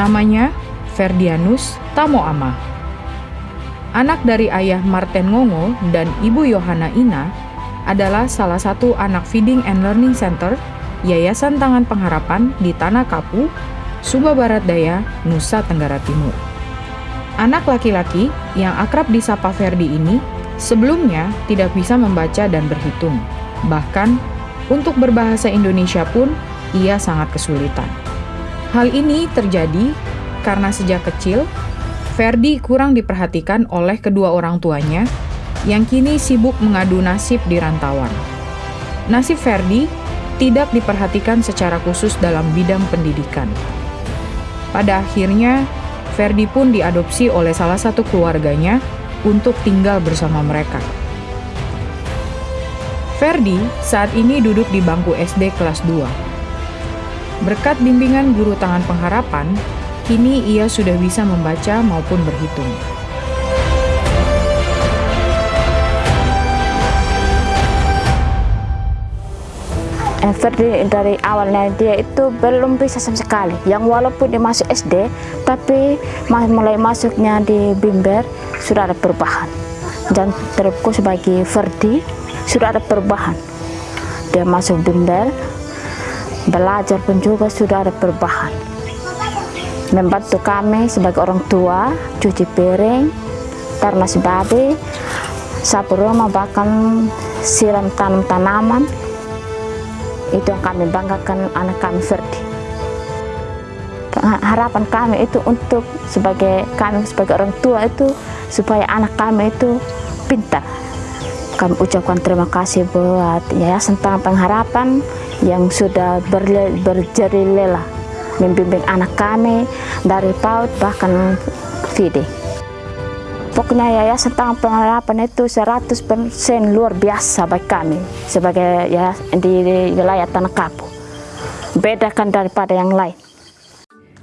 Namanya Ferdianus Tamoama. Anak dari ayah Martin Ngongo dan ibu Yohana Ina adalah salah satu anak Feeding and Learning Center Yayasan Tangan Pengharapan di Tanah Kapu, Sumba Barat Daya, Nusa Tenggara Timur. Anak laki-laki yang akrab disapa Ferdi ini sebelumnya tidak bisa membaca dan berhitung. Bahkan untuk berbahasa Indonesia pun ia sangat kesulitan. Hal ini terjadi karena sejak kecil Ferdi kurang diperhatikan oleh kedua orang tuanya yang kini sibuk mengadu nasib di rantauan. Nasib Ferdi tidak diperhatikan secara khusus dalam bidang pendidikan. Pada akhirnya, Ferdi pun diadopsi oleh salah satu keluarganya untuk tinggal bersama mereka. Ferdi saat ini duduk di bangku SD kelas 2 Berkat bimbingan guru tangan pengharapan, kini ia sudah bisa membaca maupun berhitung. Ferdi dari awalnya dia itu belum bisa sama sekali. Yang walaupun dia masuk SD, tapi mulai masuknya di Bimber sudah ada perubahan. Dan terpku sebagai Ferdi sudah ada perubahan. Dia masuk Bimber, belajar pun juga sudah ada perubahan. Membantu kami sebagai orang tua cuci piring karena sebagai sapu rumah bahkan siram tanam tanaman. Itu yang kami banggakan anak kami Ferdi. Harapan kami itu untuk sebagai kami sebagai orang tua itu supaya anak kami itu pintar kami ucapkan terima kasih buat Yayasan Tangan Pengharapan yang sudah berjari lelah membimbing anak kami dari PAUD bahkan FIDE. Pokoknya Yayasan Tangan Pengharapan itu 100% luar biasa bagi kami sebagai ya di, di wilayah Tanah Kapu. Bedakan daripada yang lain.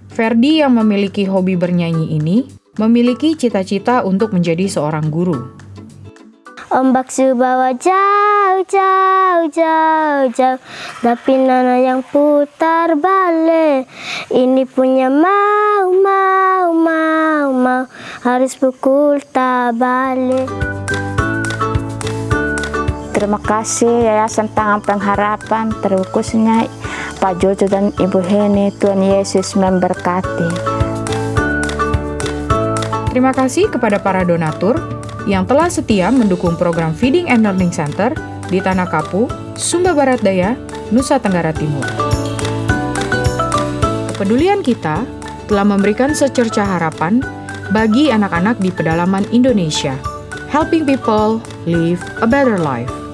Ferdi yang memiliki hobi bernyanyi ini memiliki cita-cita untuk menjadi seorang guru. Ombak subawa jauh, jauh, jauh, jauh. Tapi nana yang putar balik. Ini punya mau, mau, mau, mau. Harus pukul tak balik. Terima kasih Yayasan Tangan Pengharapan. Terkhususnya Pak Jojo dan Ibu Heni Tuhan Yesus memberkati. Terima kasih kepada para donatur yang telah setia mendukung program Feeding and Learning Center di Tanah Kapu, Sumba Barat Daya, Nusa Tenggara Timur. Kepedulian kita telah memberikan secerca harapan bagi anak-anak di pedalaman Indonesia, helping people live a better life.